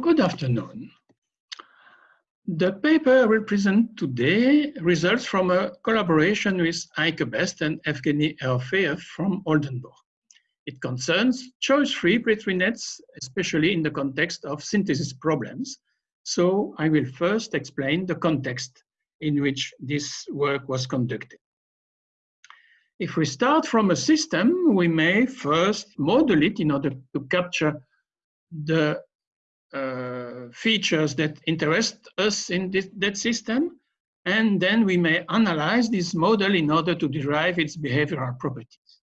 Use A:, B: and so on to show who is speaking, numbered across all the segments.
A: Good afternoon. The paper I will present today results from a collaboration with Eike Best and Evgeny Erofeev from Oldenburg. It concerns choice-free Petri nets, especially in the context of synthesis problems. So I will first explain the context in which this work was conducted. If we start from a system, we may first model it in order to capture the uh, features that interest us in this, that system. And then we may analyze this model in order to derive its behavioral properties.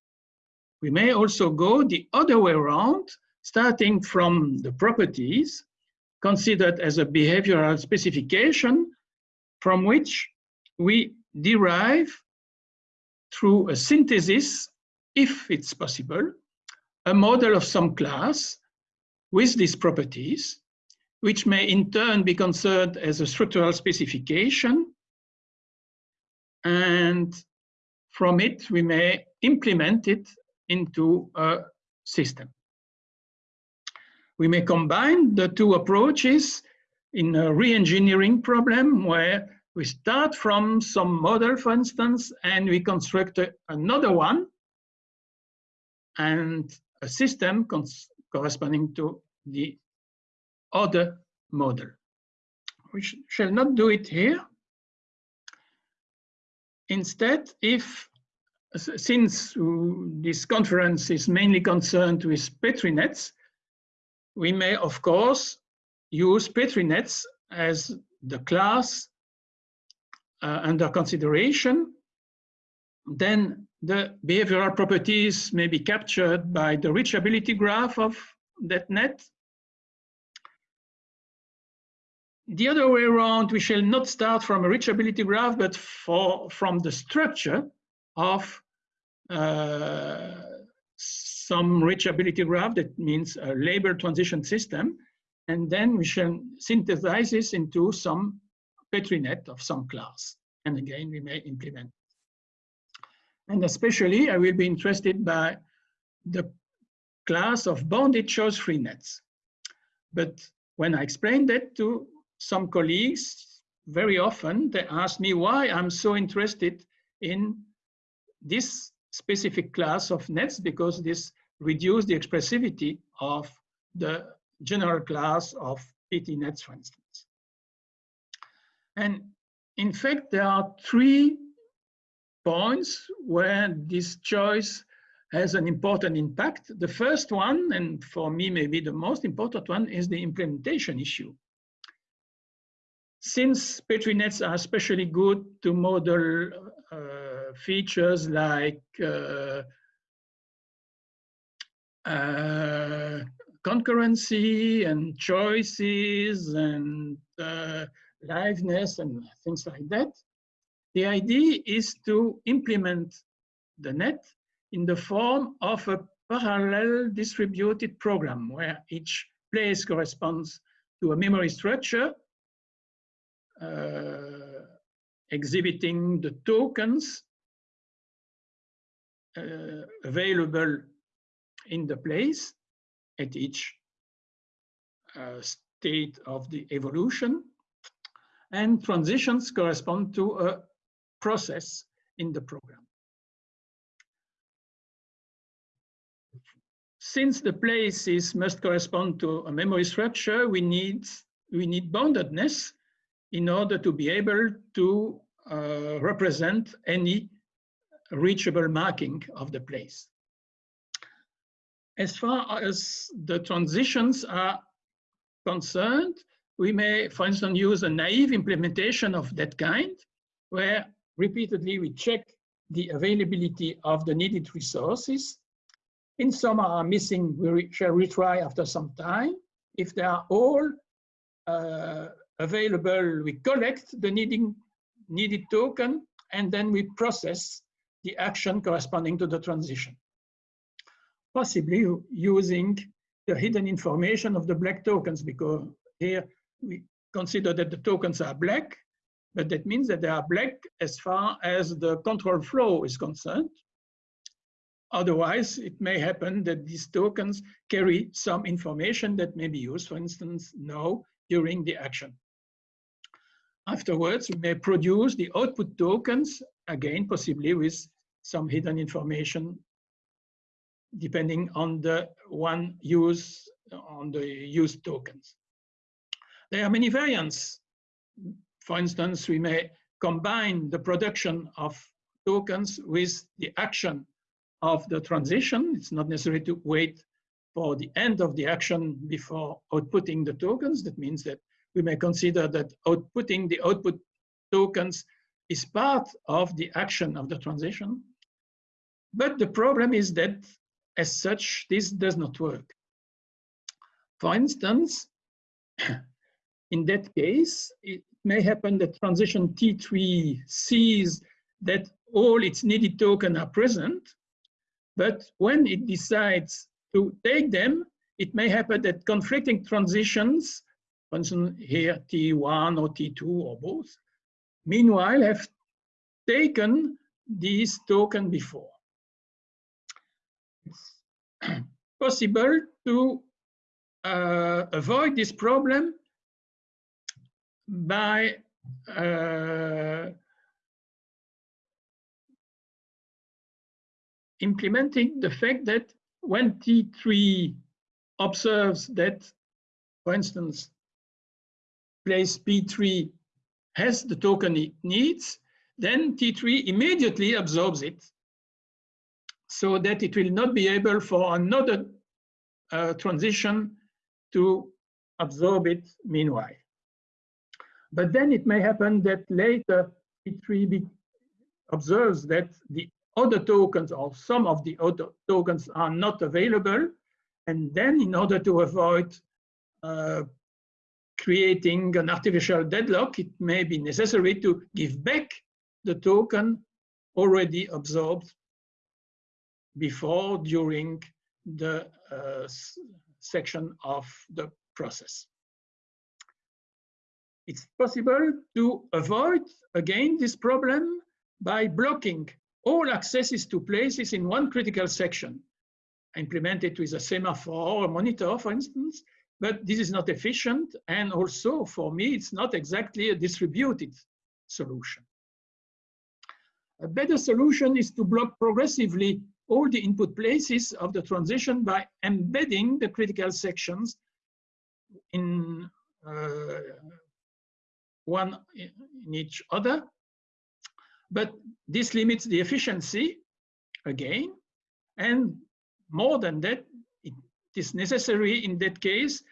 A: We may also go the other way around, starting from the properties considered as a behavioral specification from which we derive through a synthesis, if it's possible, a model of some class with these properties which may in turn be considered as a structural specification. And from it, we may implement it into a system. We may combine the two approaches in a re-engineering problem where we start from some model, for instance, and we construct a, another one and a system corresponding to the other model. We sh shall not do it here. Instead, if since this conference is mainly concerned with Petri nets, we may, of course, use Petri nets as the class uh, under consideration. Then the behavioral properties may be captured by the reachability graph of that net The other way around, we shall not start from a reachability graph, but for, from the structure of uh, some reachability graph, that means a label transition system, and then we shall synthesize this into some Petri net of some class. And again, we may implement. And especially, I will be interested by the class of bounded choice-free nets. But when I explain that to some colleagues, very often they ask me why I'm so interested in this specific class of nets because this reduces the expressivity of the general class of PT nets, for instance. And in fact, there are three points where this choice has an important impact. The first one, and for me maybe the most important one, is the implementation issue. Since Petri nets are especially good to model uh, features like uh, uh, concurrency and choices and uh, liveness and things like that, the idea is to implement the net in the form of a parallel distributed program where each place corresponds to a memory structure exhibiting the tokens uh, available in the place at each uh, state of the evolution. And transitions correspond to a process in the program. Since the places must correspond to a memory structure, we need, we need boundedness in order to be able to uh, represent any reachable marking of the place. As far as the transitions are concerned, we may, for instance, use a naive implementation of that kind, where repeatedly we check the availability of the needed resources. In some are missing, we shall retry after some time. If they are all uh, available, we collect the needing, needed token, and then we process the action corresponding to the transition. Possibly using the hidden information of the black tokens, because here we consider that the tokens are black, but that means that they are black as far as the control flow is concerned. otherwise, it may happen that these tokens carry some information that may be used, for instance, now during the action. Afterwards, we may produce the output tokens, again, possibly with some hidden information depending on the one use on the used tokens. There are many variants. For instance, we may combine the production of tokens with the action of the transition. It's not necessary to wait for the end of the action before outputting the tokens. That means that we may consider that outputting the output tokens is part of the action of the transition. But the problem is that as such, this does not work. For instance, in that case, it may happen that transition T3 sees that all its needed tokens are present, but when it decides to take them, it may happen that conflicting transitions for instance, here T1 or T2 or both, meanwhile have taken this token before. It's possible to uh, avoid this problem by uh, implementing the fact that when T3 observes that, for instance, place P3 has the token it needs, then T3 immediately absorbs it so that it will not be able for another uh, transition to absorb it meanwhile. But then it may happen that later T3 observes that the other tokens or some of the other tokens are not available. And then in order to avoid uh, creating an artificial deadlock, it may be necessary to give back the token already absorbed before, during the uh, section of the process. It's possible to avoid, again, this problem by blocking all accesses to places in one critical section, implemented with a semaphore or a monitor, for instance, but this is not efficient. And also for me, it's not exactly a distributed solution. A better solution is to block progressively all the input places of the transition by embedding the critical sections in uh, one in each other. But this limits the efficiency again. And more than that, is necessary in that case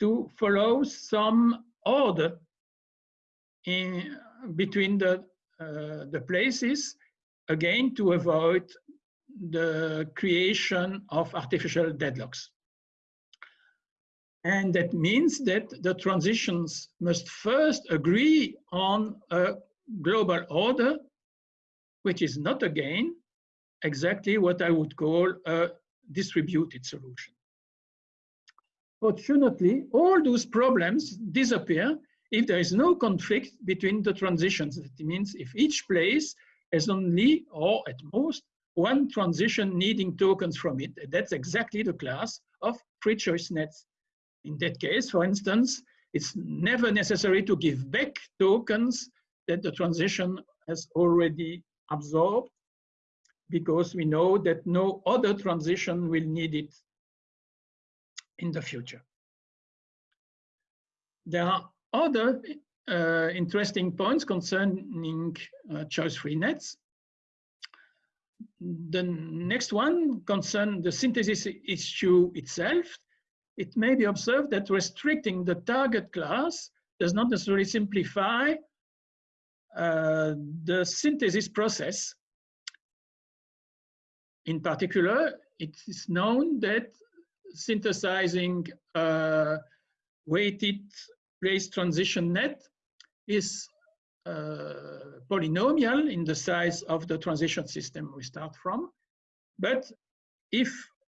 A: to follow some order in between the uh, the places again to avoid the creation of artificial deadlocks. And that means that the transitions must first agree on a global order, which is not again exactly what I would call a distributed solution. Fortunately, all those problems disappear if there is no conflict between the transitions. That means if each place has only, or at most, one transition needing tokens from it. That's exactly the class of free choice nets. In that case, for instance, it's never necessary to give back tokens that the transition has already absorbed because we know that no other transition will need it in the future. There are other uh, interesting points concerning uh, choice-free nets. The next one concerns the synthesis issue itself. It may be observed that restricting the target class does not necessarily simplify uh, the synthesis process. In particular, it is known that synthesizing uh, weighted place transition net is uh, polynomial in the size of the transition system we start from. But if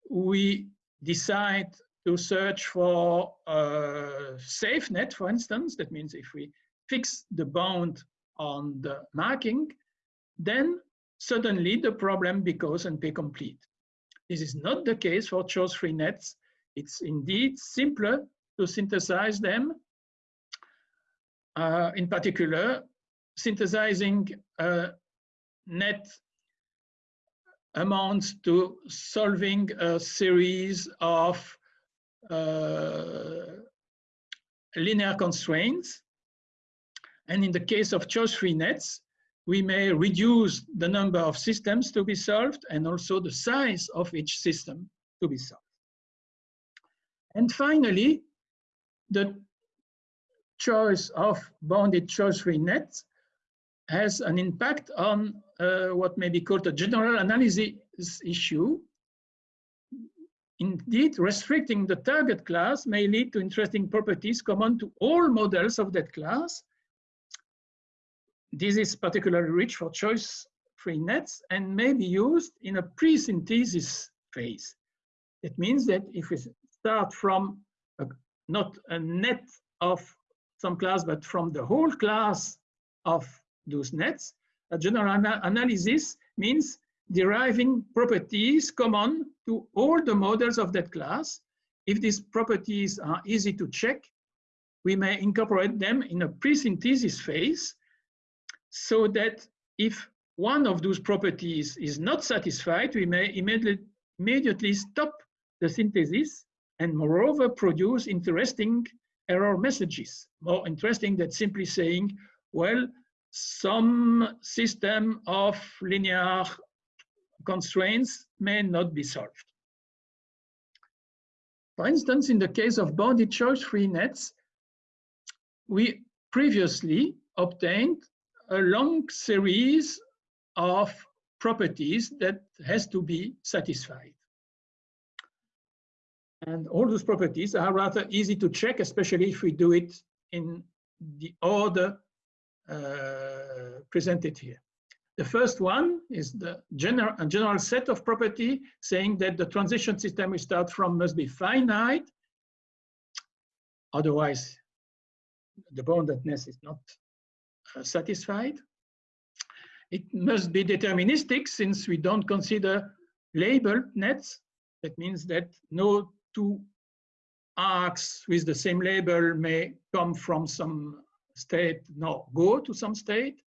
A: we decide to search for a safe net, for instance, that means if we fix the bound on the marking, then suddenly the problem becomes NP complete. This is not the case for choice-free nets. It's indeed simpler to synthesize them. Uh, in particular, synthesizing a net amounts to solving a series of uh, linear constraints. And in the case of choice-free nets, we may reduce the number of systems to be solved and also the size of each system to be solved. And finally, the choice of bounded choice-free nets has an impact on uh, what may be called a general analysis issue. Indeed, restricting the target class may lead to interesting properties common to all models of that class. This is particularly rich for choice-free nets and may be used in a pre-synthesis phase. It means that if we start from a, not a net of some class, but from the whole class of those nets, a general ana analysis means deriving properties common to all the models of that class. If these properties are easy to check, we may incorporate them in a pre-synthesis phase so that if one of those properties is not satisfied, we may immediately, immediately stop the synthesis and moreover produce interesting error messages. More interesting than simply saying, well, some system of linear constraints may not be solved. For instance, in the case of bounded choice-free nets, we previously obtained a long series of properties that has to be satisfied. And all those properties are rather easy to check, especially if we do it in the order uh, presented here. The first one is the general, a general set of property saying that the transition system we start from must be finite. Otherwise, the boundedness is not Uh, satisfied. It must be deterministic since we don't consider labeled nets. That means that no two arcs with the same label may come from some state, no, go to some state.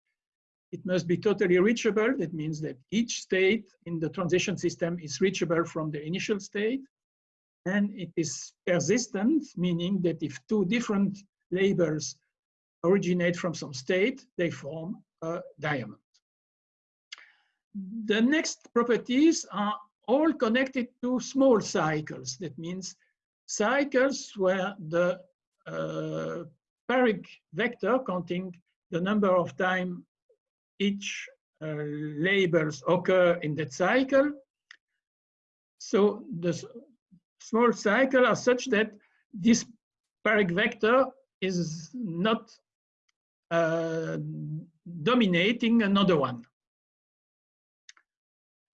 A: It must be totally reachable. That means that each state in the transition system is reachable from the initial state. And it is persistent, meaning that if two different labels originate from some state, they form a diamond. The next properties are all connected to small cycles. That means cycles where the uh, vector counting the number of time each uh, labels occur in that cycle. So the small cycle are such that this Parikh vector is not uh, dominating another one.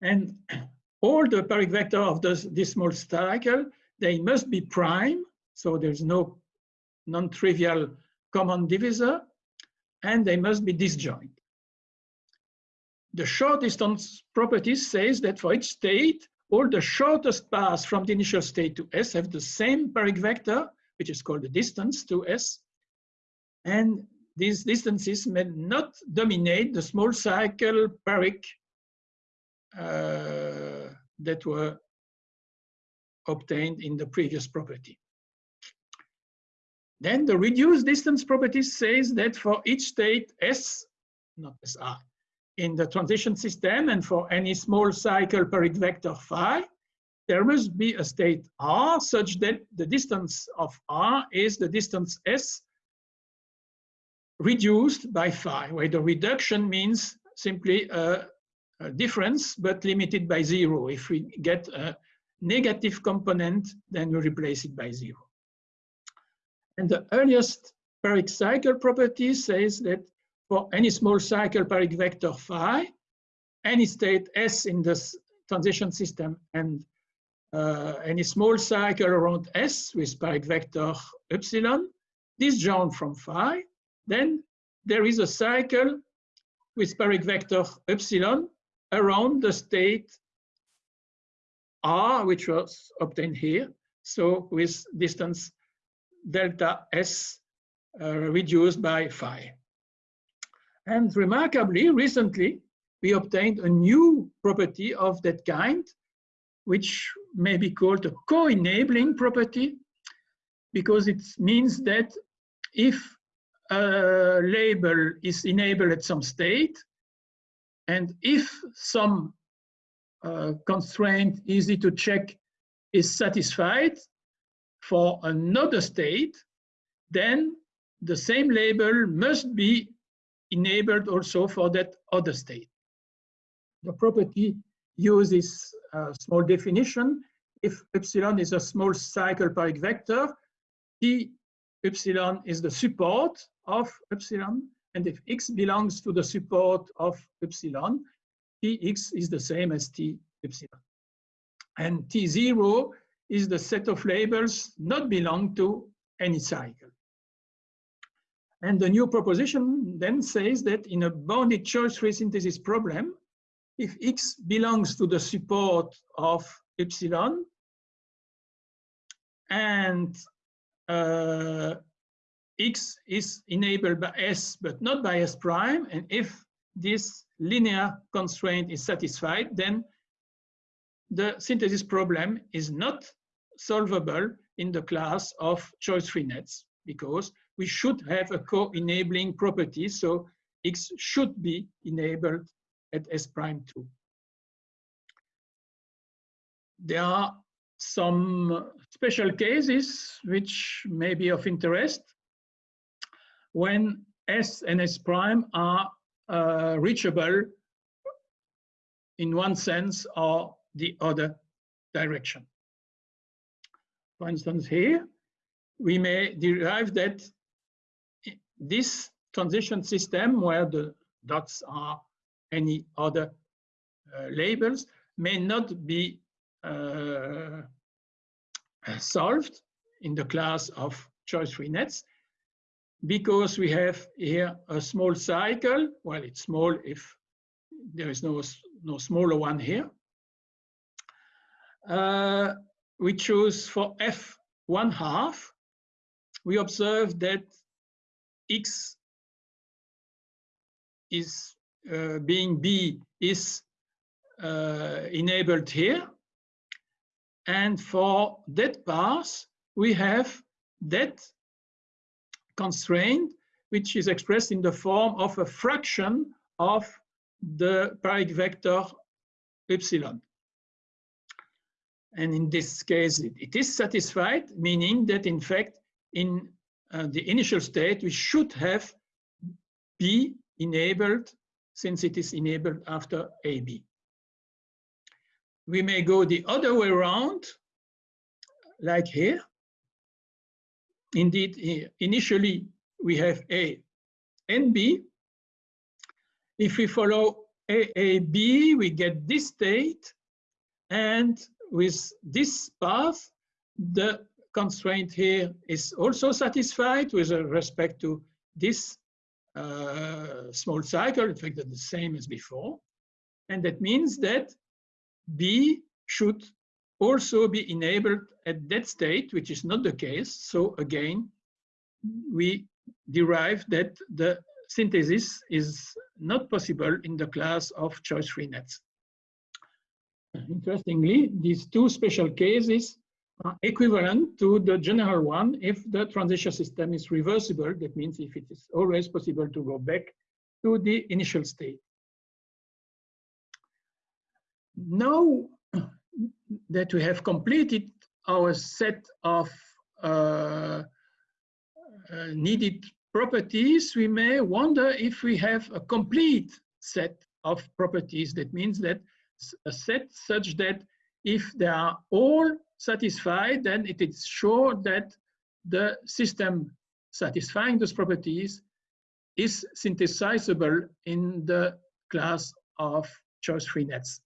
A: And all the Parikh vector of this, this small cycle, they must be prime, so there's no non-trivial common divisor, and they must be disjoint. The short distance property says that for each state, all the shortest paths from the initial state to S have the same Parikh vector, which is called the distance to S. And these distances may not dominate the small cycle Parikh uh, that were obtained in the previous property. Then the reduced distance property says that for each state S, not SI, in the transition system and for any small cycle Parikh vector phi, there must be a state R such that the distance of R is the distance S reduced by phi, where the reduction means simply a, a difference but limited by zero. If we get a negative component, then we replace it by zero. And the earliest Parikh cycle property says that for any small cycle Parikh vector phi, any state S in this transition system and uh, any small cycle around S with Parikh vector epsilon disjoint from phi, then there is a cycle with Parikh vector epsilon around the state R, which was obtained here. So with distance delta S uh, reduced by phi. And remarkably, recently, we obtained a new property of that kind, which may be called a co-enabling property, because it means that if a label is enabled at some state, and if some uh, constraint easy to check is satisfied for another state, then the same label must be enabled also for that other state. The property uses a small definition. If epsilon is a small cycle Parikh vector, T epsilon is the support of epsilon, and if x belongs to the support of epsilon, Tx is the same as T epsilon. And T0 is the set of labels not belong to any cycle. And the new proposition then says that in a bounded choice-free synthesis problem, if X belongs to the support of epsilon and uh, X is enabled by S but not by S prime, and if this linear constraint is satisfied, then the synthesis problem is not solvable in the class of choice-free nets because we should have a co-enabling property, so X should be enabled at S prime 2. There are some special cases which may be of interest when S and S prime are uh, reachable in one sense or the other direction. For instance, here, we may derive that this transition system where the dots are any other uh, labels may not be uh, solved in the class of choice-free nets because we have here a small cycle. Well, it's small if there is no, no smaller one here. Uh, we choose for f one half. We observe that x is uh, being b is uh, enabled here. And for that path, we have that constraint, which is expressed in the form of a fraction of the Parikh vector epsilon. And in this case, it, it is satisfied, meaning that in fact, in uh, the initial state, we should have B enabled since it is enabled after AB. We may go the other way around, like here. Indeed, initially we have A and B. If we follow AAB, we get this state, and with this path, the constraint here is also satisfied with respect to this uh, small cycle, in fact, the same as before. And that means that B should also be enabled at that state, which is not the case. So again, we derive that the synthesis is not possible in the class of choice-free nets. Interestingly, these two special cases are equivalent to the general one if the transition system is reversible. That means if it is always possible to go back to the initial state. Now that we have completed our set of uh, uh, needed properties, we may wonder if we have a complete set of properties. That means that a set such that if they are all satisfied, then it is sure that the system satisfying those properties is synthesizable in the class of choice-free nets.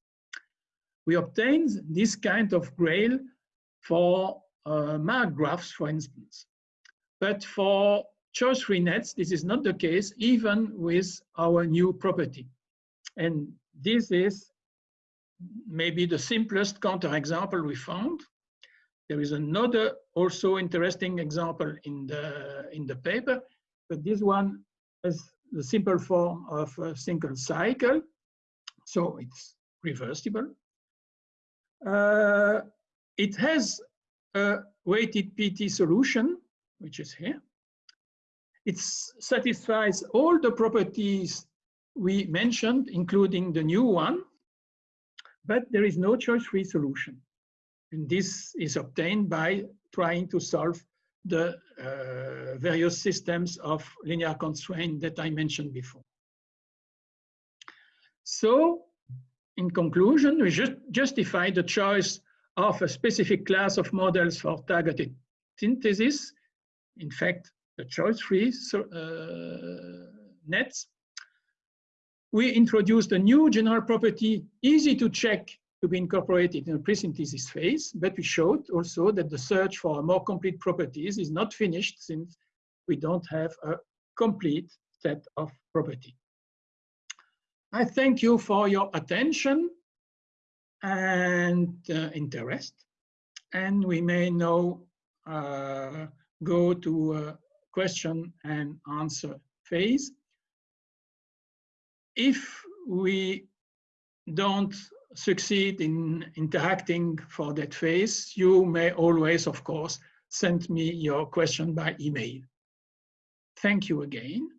A: We obtained this kind of grail for uh, mark graphs, for instance. But for choice-free nets, this is not the case, even with our new property. And this is maybe the simplest counterexample we found. There is another also interesting example in the, in the paper, but this one is the simple form of a single cycle. So it's reversible. Uh, it has a weighted PT solution, which is here. It satisfies all the properties we mentioned, including the new one, but there is no choice-free solution. And this is obtained by trying to solve the uh, various systems of linear constraint that I mentioned before. So, in conclusion, we just justify the choice of a specific class of models for targeted synthesis. In fact, the choice-free uh, nets. We introduced a new general property, easy to check to be incorporated in the pre-synthesis phase, but we showed also that the search for more complete properties is not finished since we don't have a complete set of property. I thank you for your attention and uh, interest. And we may now uh, go to a question and answer phase. If we don't succeed in interacting for that phase, you may always, of course, send me your question by email. Thank you again.